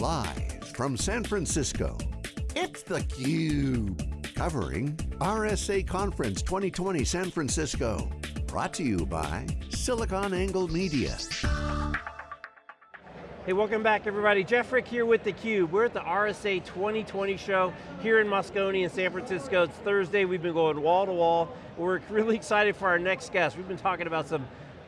Live from San Francisco, it's theCUBE. Covering RSA Conference 2020 San Francisco. Brought to you by SiliconANGLE Media. Hey, welcome back everybody. Jeff Frick here with theCUBE. We're at the RSA 2020 show here in Moscone in San Francisco. It's Thursday, we've been going wall to wall. We're really excited for our next guest. We've been talking about some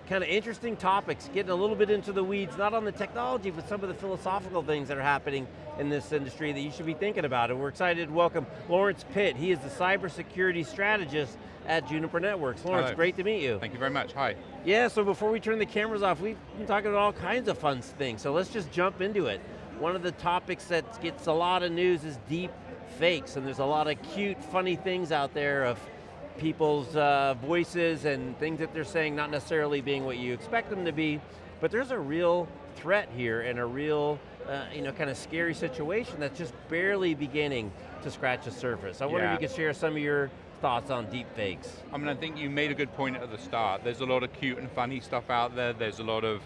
kind of interesting topics, getting a little bit into the weeds, not on the technology, but some of the philosophical things that are happening in this industry that you should be thinking about. And we're excited to welcome Lawrence Pitt. He is the cybersecurity strategist at Juniper Networks. Lawrence, Hello. great to meet you. Thank you very much, hi. Yeah, so before we turn the cameras off, we've been talking about all kinds of fun things, so let's just jump into it. One of the topics that gets a lot of news is deep fakes, and there's a lot of cute, funny things out there of people's uh, voices and things that they're saying not necessarily being what you expect them to be, but there's a real threat here and a real uh, you know, kind of scary situation that's just barely beginning to scratch the surface. I wonder Yeah. if you could share some of your thoughts on deep fakes. I mean, I think you made a good point at the start. There's a lot of cute and funny stuff out there. There's a lot of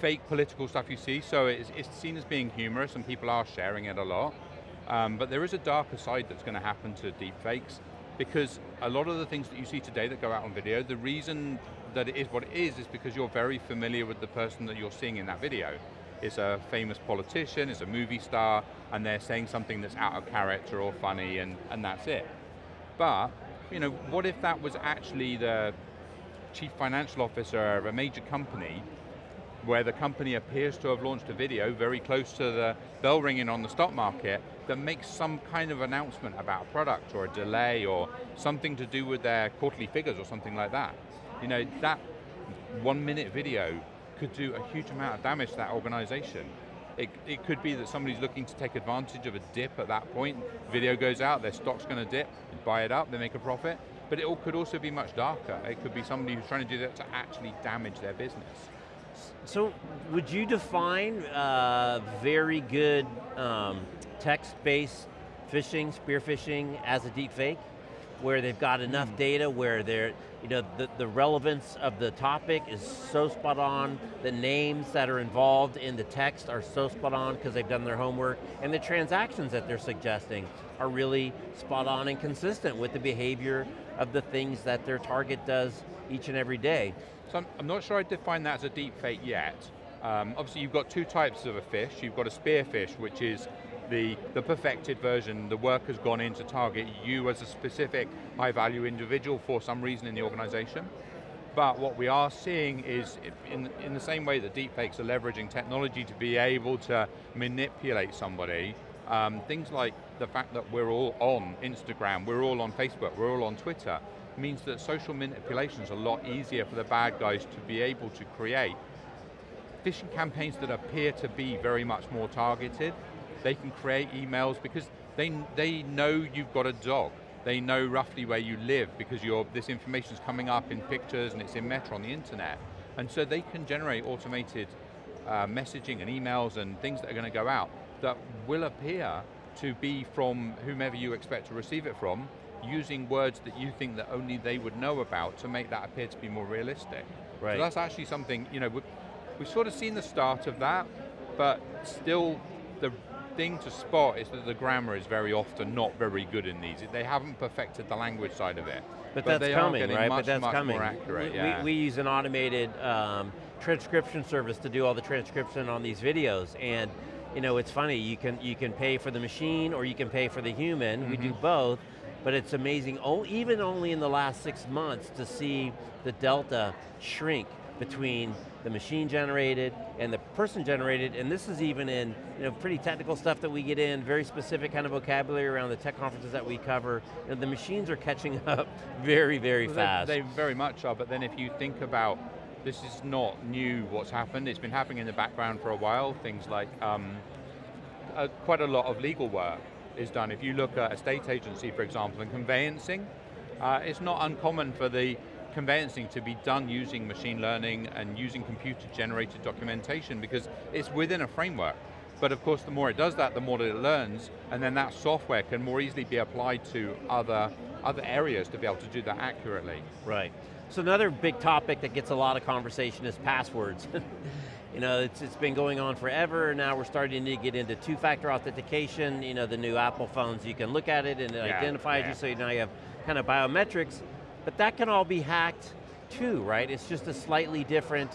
fake political stuff you see, so it's, it's seen as being humorous and people are sharing it a lot. Um, but there is a darker side that's going to happen to deep fakes because a lot of the things that you see today that go out on video, the reason that it is what it is is because you're very familiar with the person that you're seeing in that video. It's a famous politician, it's a movie star, and they're saying something that's out of character or funny, and, and that's it. But, you know, what if that was actually the chief financial officer of a major company where the company appears to have launched a video very close to the bell ringing on the stock market that makes some kind of announcement about a product or a delay or something to do with their quarterly figures or something like that. You know, that one minute video could do a huge amount of damage to that organization. It, it could be that somebody's looking to take advantage of a dip at that point, video goes out, their stock's going to dip, buy it up, they make a profit, but it all- could also be much darker. It could be somebody who's trying to do that to actually damage their business. So, would you define uh, very good um, text-based phishing, spear phishing, as a deep fake? Where they've got enough data where they're, you know, the, the relevance of the topic is so spot on, the names that are involved in the text are so spot on because they've done their homework, and the transactions that they're suggesting are really spot on and consistent with the behavior of the things that their target does each and every day. So I'm, I'm not sure I'd define that as a deep fake yet. Um, obviously you've got two types of a fish. You've got a spear fish, which is the, the perfected version. The work has gone in to target you as a specific high value individual for some reason in the organization. But what we are seeing is, in, in the same way that deepfakes are leveraging technology to be able to manipulate somebody, um, things like the fact that we're all on Instagram, we're all on Facebook, we're all on Twitter, means that social manipulation is a lot easier for the bad guys to be able to create phishing campaigns that appear to be very much more targeted. They can create emails because they, they know you've got a dog. They know roughly where you live because you this information is coming up in pictures and it's in Meta on the internet. And so they can generate automated uh, messaging and emails and things that are going to go out that will appear to be from whomever you expect to receive it from, using words that you think that only they would know about to make that appear to be more realistic. Right. So that's actually something, you know, we've, we've sort of seen the start of that, but still the thing to spot is that the grammar is very often not very good in these. They haven't perfected the language side of it. But, that's they coming, right? Much, but that's coming. accurate, we, yeah. we, we use an automated um, transcription service to do all the transcription on these videos, and you know, it's funny, you can, you can pay for the machine or you can pay for the human, we Mm-hmm. do both, but it's amazing, oh, even only in the last six months to see the delta shrink between the machine generated and the person generated, and this is even in you know, pretty technical stuff that we get in, very specific kind of vocabulary around the tech conferences that we cover. The machines are catching up very, very Well, fast. They, they very much are, but then if you think about, this is not new what's happened, it's been happening in the background for a while, things like um, uh, quite a lot of legal work is done. If you look at a state agency, for example, and conveyancing, uh, it's not uncommon for the conveyancing to be done using machine learning and using computer-generated documentation because it's within a framework. But of course, the more it does that, the more that it learns, and then that software can more easily be applied to other, other areas to be able to do that accurately. Right. So another big topic that gets a lot of conversation is passwords. you know, it's, it's been going on forever, now we're starting to get into two-factor authentication, you know, the new Apple phones, you can look at it and it Yeah, identifies yeah. you, so now you have kind of biometrics, but that can all be hacked too, right? It's just a slightly different,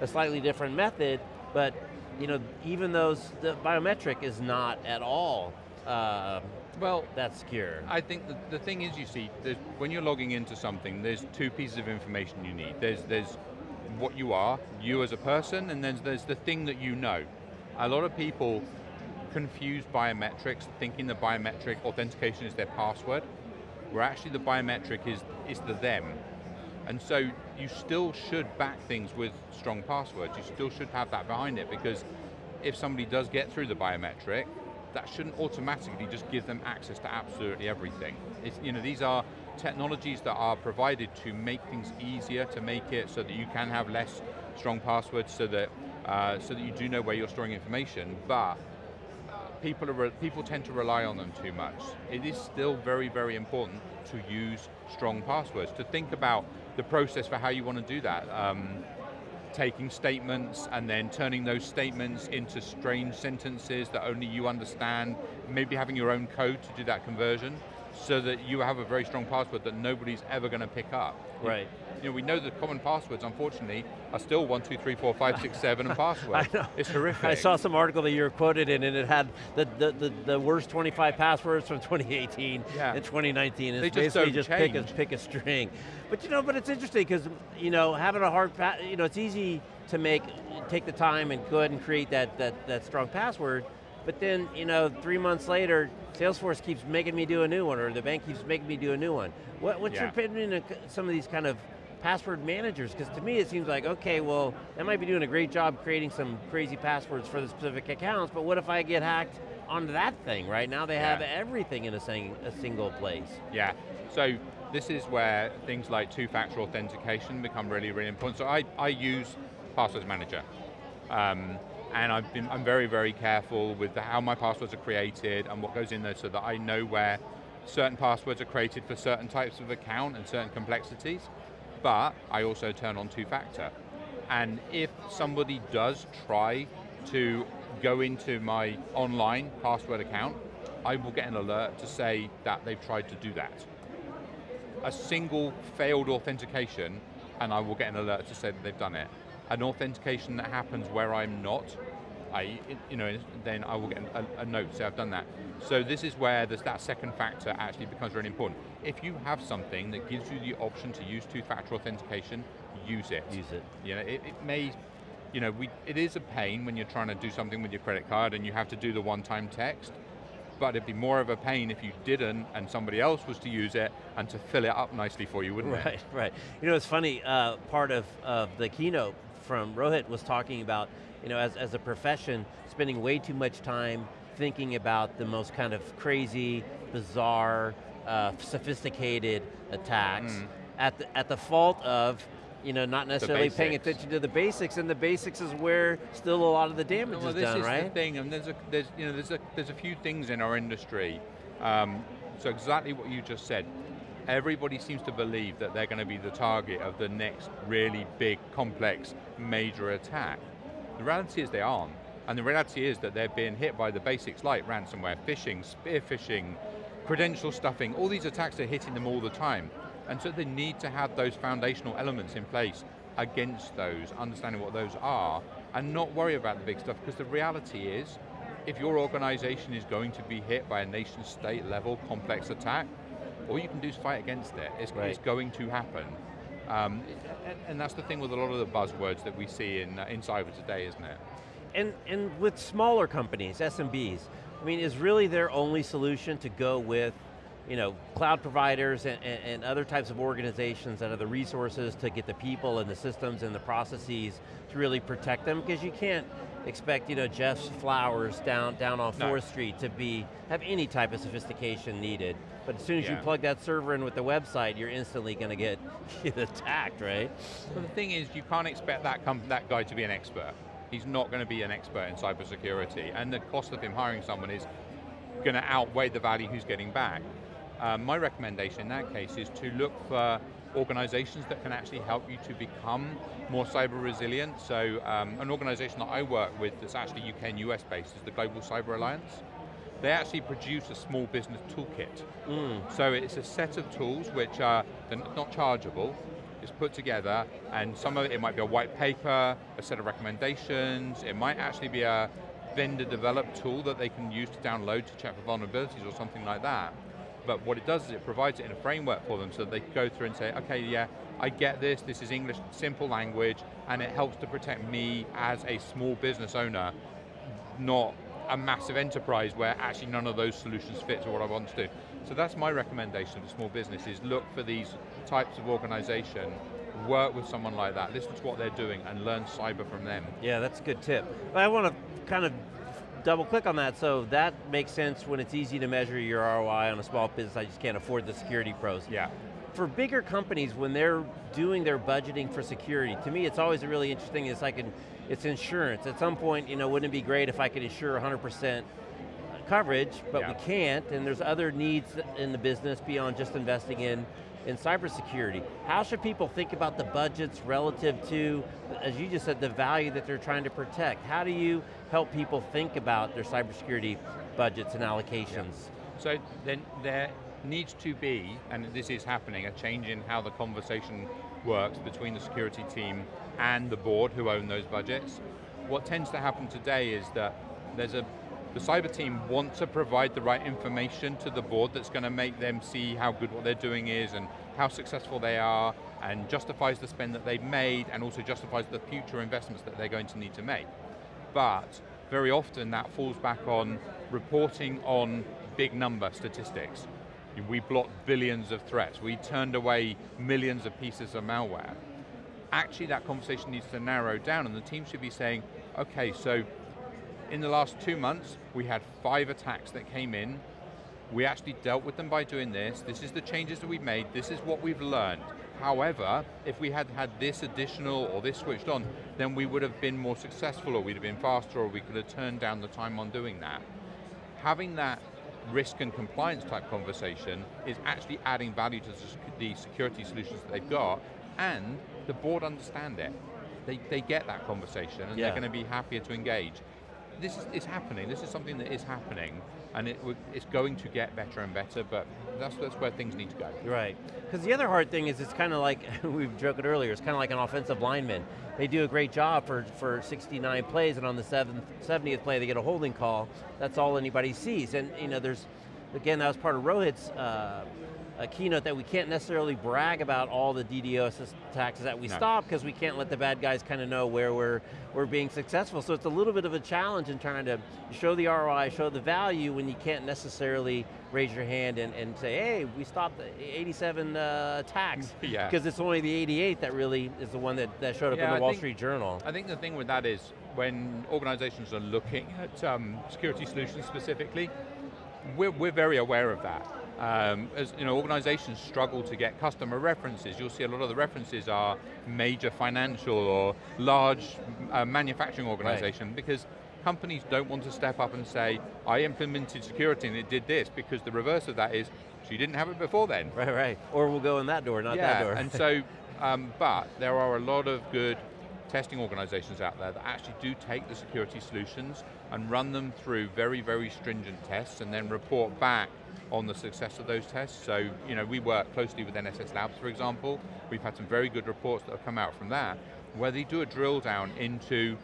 a slightly different method, but you know, even those, the biometric is not at all uh, Well, that secure. I think the, the thing is, you see, when you're logging into something, there's two pieces of information you need. There's, there's what you are, you as a person, and then there's the thing that you know. A lot of people confuse biometrics, thinking the biometric authentication is their password, where actually the biometric is, is the them. And so you still should back things with strong passwords. You still should have that behind it because if somebody does get through the biometric, that shouldn't automatically just give them access to absolutely everything. It's, you know, these are technologies that are provided to make things easier, to make it so that you can have less strong passwords, so that uh, so that you do know where you're storing information. But people are people tend to rely on them too much. It is still very, very important to use strong passwords. To think about the process for how you want to do that. Um, taking statements and then turning those statements into strange sentences that only you understand, maybe having your own code to do that conversion, so that you have a very strong password that nobody's ever going to pick up. Right. You know, we know the common passwords, unfortunately, are still one, two, three, four, five, six, seven, and password. I know. It's horrific. I saw some article that you were quoted in and it had the, the, the, the worst 25 passwords from 2018 Yeah. and 2019. It's They just basically just pick a, pick a string. But you know, but it's interesting because, you know, having a hard, you know, it's easy to make, take the time and go ahead and create that, that, that strong password, but then, you know, three months later, Salesforce keeps making me do a new one or the bank keeps making me do a new one. What, what's your opinion of some of these kind of password managers, because to me it seems like, okay, well, they might be doing a great job creating some crazy passwords for the specific accounts, but what if I get hacked onto that thing, right? Now they have everything in a, sing, a single place. Yeah, so this is where things like two-factor authentication become really, really important. So I, I use Passwords Manager. Um, and I've been, I'm very, very careful with the, how my passwords are created and what goes in there so that I know where certain passwords are created for certain types of account and certain complexities. But I also turn on two-factor. And if somebody does try to go into my online password account, I will get an alert to say that they've tried to do that. A single failed authentication, and I will get an alert to say that they've done it. An authentication that happens where I'm not, I, you know, then I will get a, a note say I've done that. So this is where there's that second factor actually becomes really important. If you have something that gives you the option to use two-factor authentication, use it. Use it. You know, it, it may, you know, we, it is a pain when you're trying to do something with your credit card and you have to do the one-time text, but it'd be more of a pain if you didn't and somebody else was to use it and to fill it up nicely for you, wouldn't it? Right, right. You know, it's funny, uh, part of, of the keynote from Rohit was talking about, you know, as, as a profession, spending way too much time thinking about the most kind of crazy, bizarre, uh, sophisticated attacks Mm. at, the, at the fault of you know, not necessarily paying attention to the basics, and the basics is where still a lot of the damage well, is this done, is the right? thing, and there's a there's you know there's a there's a few things in our industry. Um, so exactly what you just said. Everybody seems to believe that they're going to be the target of the next really big, complex, major attack. The reality is they aren't, and the reality is that they're being hit by the basics like ransomware, phishing, spear phishing, credential stuffing. All these attacks are hitting them all the time, and so they need to have those foundational elements in place against those, understanding what those are, and not worry about the big stuff, because the reality is, if your organization is going to be hit by a nation state level complex attack, all you can do is fight against it. It's, Right. it's going to happen. Um, and, and that's the thing with a lot of the buzzwords that we see in, uh, in cyber today, isn't it? and, and with smaller companies, SMBs, I mean, is really their only solution to go with you know, cloud providers and, and, and other types of organizations that have the resources to get the people and the systems and the processes to really protect them, because you can't expect, you know, Jeff's Flowers down, down on No. 4th Street to be, have any type of sophistication needed. But as soon as you plug that server in with the website, you're instantly going to get, get attacked, right? But the thing is, you can't expect that, that guy to be an expert. He's not going to be an expert in cybersecurity, and the cost of him hiring someone is going to outweigh the value he's getting back. Um, my recommendation in that case is to look for organizations that can actually help you to become more cyber resilient. So um, an organization that I work with that's actually UK and US based is the Global Cyber Alliance. They actually produce a small business toolkit. Mm. So it's a set of tools which are not chargeable, it's put together, and some of it, it might be a white paper, a set of recommendations, it might actually be a vendor developed tool that they can use to download to check for vulnerabilities or something like that. But what it does is it provides it in a framework for them so that they go through and say, okay, yeah, I get this, this is English, simple language, and it helps to protect me as a small business owner, not a massive enterprise where actually none of those solutions fit to what I want to do. So that's my recommendation for small businesses, look for these types of organization, work with someone like that, listen to what they're doing and learn cyber from them. Yeah, that's a good tip. But I want to kind of double click on that, so that makes sense when it's easy to measure your ROI on a small business, I just can't afford the security pros. Yeah. For bigger companies, when they're doing their budgeting for security, to me it's always a really interesting, it's like an, it's insurance. At some point, you know, wouldn't it be great if I could insure 100% coverage, but yeah. we can't, and there's other needs in the business beyond just investing in in cybersecurity. How should people think about the budgets relative to, as you just said, the value that they're trying to protect? How do you help people think about their cybersecurity budgets and allocations? Yeah. So then there needs to be, and this is happening, a change in how the conversation works between the security team and the board who own those budgets. What tends to happen today is that there's a the cyber team want to provide the right information to the board that's going to make them see how good what they're doing is and how successful they are and justifies the spend that they've made and also justifies the future investments that they're going to need to make. But very often that falls back on reporting on big number statistics. We blocked billions of threats. We turned away millions of pieces of malware. Actually that conversation needs to narrow down and the team should be saying, okay, so in the last two months, we had five attacks that came in. We actually dealt with them by doing this. This is the changes that we've made. This is what we've learned. However, if we had had this additional or this switched on, then we would have been more successful or we'd have been faster or we could have turned down the time on doing that. Having that risk and compliance type conversation is actually adding value to the security solutions that they've got and the board understand it. They, they get that conversation and yeah. they're going to be happier to engage this is, is, happening, this is something that is happening, and it, it's going to get better and better, but that's, that's where things need to go. Right, because the other hard thing is it's kind of like, we've joked earlier, it's kind of like an offensive lineman. They do a great job for, for 69 plays, and on the seventh, 70th play they get a holding call, that's all anybody sees. And you know, there's, again, that was part of Rohit's uh, a keynote that we can't necessarily brag about all the DDoS attacks that we no. stop because we can't let the bad guys kind of know where we're, we're being successful. So it's a little bit of a challenge in trying to show the ROI, show the value when you can't necessarily raise your hand and, and say, hey, we stopped 87 uh, attacks. yeah. Because it's only the 88 that really is the one that, that showed up yeah, in the I Wall think, Street Journal. I think the thing with that is when organizations are looking at um, security solutions specifically, we're, we're very aware of that. Um, as you know, organizations struggle to get customer references. You'll see a lot of the references are major financial or large uh, manufacturing organization right. because companies don't want to step up and say, I implemented security and it did this, because the reverse of that is, so you didn't have it before then. Right, right. Or we'll go in that door, not yeah, that door. and so, um, but there are a lot of good testing organizations out there that actually do take the security solutions and run them through very, very stringent tests and then report back on the success of those tests. So, you know, we work closely with NSS Labs, for example. We've had some very good reports that have come out from that, where they do a drill down into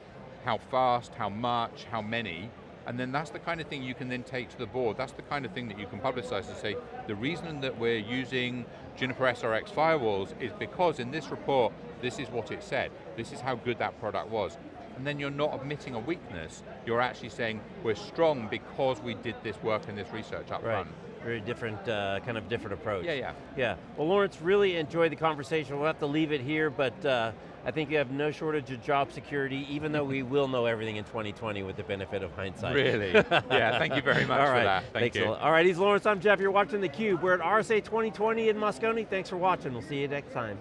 how fast, how much, how many, and then that's the kind of thing you can then take to the board. That's the kind of thing that you can publicize and say, the reason that we're using Juniper SRX firewalls is because in this report, this is what it said. This is how good that product was. And then you're not admitting a weakness, you're actually saying, we're strong because we did this work and this research up right. front. Very different, uh, kind of different approach. Yeah, yeah. Yeah, well Lawrence, really enjoyed the conversation. We'll have to leave it here, but uh, I think you have no shortage of job security, even though we will know everything in 2020 with the benefit of hindsight. Really? yeah, thank you very much All right. for that. Thank Thanks you. All right, he's Lawrence, I'm Jeff, you're watching theCUBE. We're at RSA 2020 in Moscone. Thanks for watching, we'll see you next time.